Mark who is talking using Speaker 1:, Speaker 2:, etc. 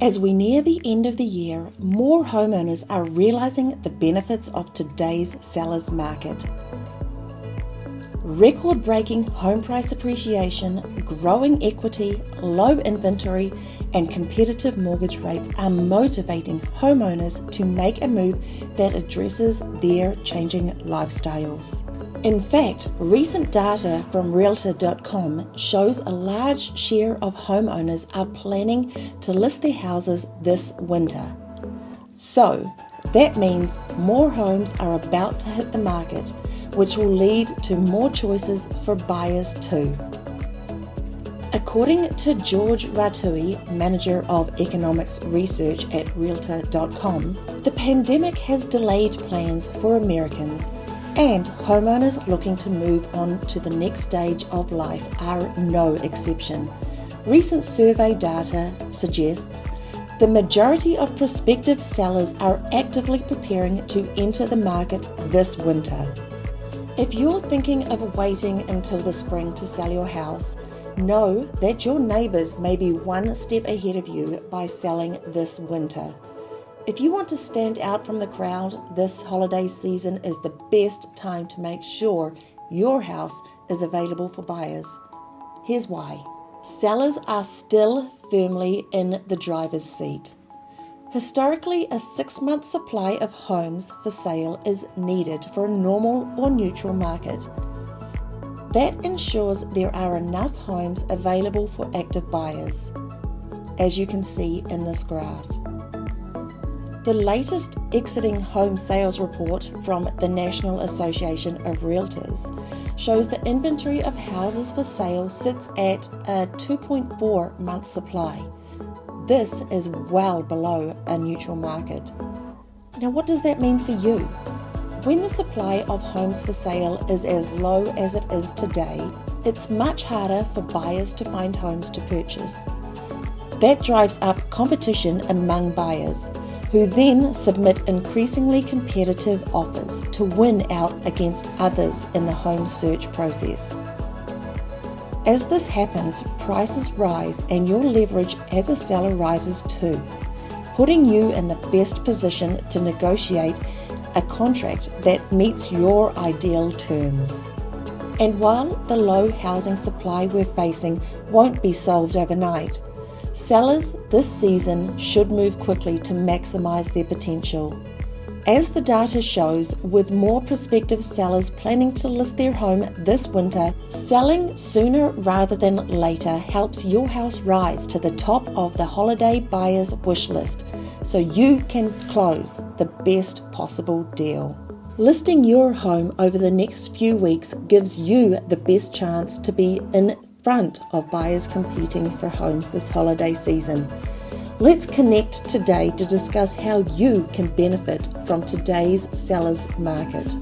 Speaker 1: As we near the end of the year, more homeowners are realizing the benefits of today's seller's market. Record breaking home price appreciation, growing equity, low inventory, and competitive mortgage rates are motivating homeowners to make a move that addresses their changing lifestyles. In fact, recent data from Realtor.com shows a large share of homeowners are planning to list their houses this winter. So, that means more homes are about to hit the market, which will lead to more choices for buyers too. According to George Ratiu, Manager of Economics Research at Realtor.com, the pandemic has delayed plans for Americans and homeowners looking to move on to the next stage of life are no exception. Recent survey data suggests the majority of prospective sellers are actively preparing to enter the market this winter. If you're thinking of waiting until the spring to sell your house, know that your neighbours may be one step ahead of you by selling this winter. If you want to stand out from the crowd, this holiday season is the best time to make sure your house is available for buyers. Here's why sellers are still firmly in the driver's seat. Historically, a six month supply of homes for sale is needed for a normal or neutral market. That ensures there are enough homes available for active buyers, as you can see in this graph. The latest exiting home sales report from the National Association of Realtors shows the inventory of houses for sale sits at a 2.4 month supply. This is well below a neutral market. Now, what does that mean for you? When the supply of homes for sale is as low as it is today, it's much harder for buyers to find homes to purchase. That drives up competition among buyers who then submit increasingly competitive offers to win out against others in the home search process. As this happens, prices rise and your leverage as a seller rises too, putting you in the best position to negotiate a contract that meets your ideal terms. And while the low housing supply we're facing won't be solved overnight, Sellers this season should move quickly to maximise their potential. As the data shows, with more prospective sellers planning to list their home this winter, selling sooner rather than later helps your house rise to the top of the holiday buyer's wish list so you can close the best possible deal. Listing your home over the next few weeks gives you the best chance to be in front of buyers competing for homes this holiday season. Let's connect today to discuss how you can benefit from today's sellers market.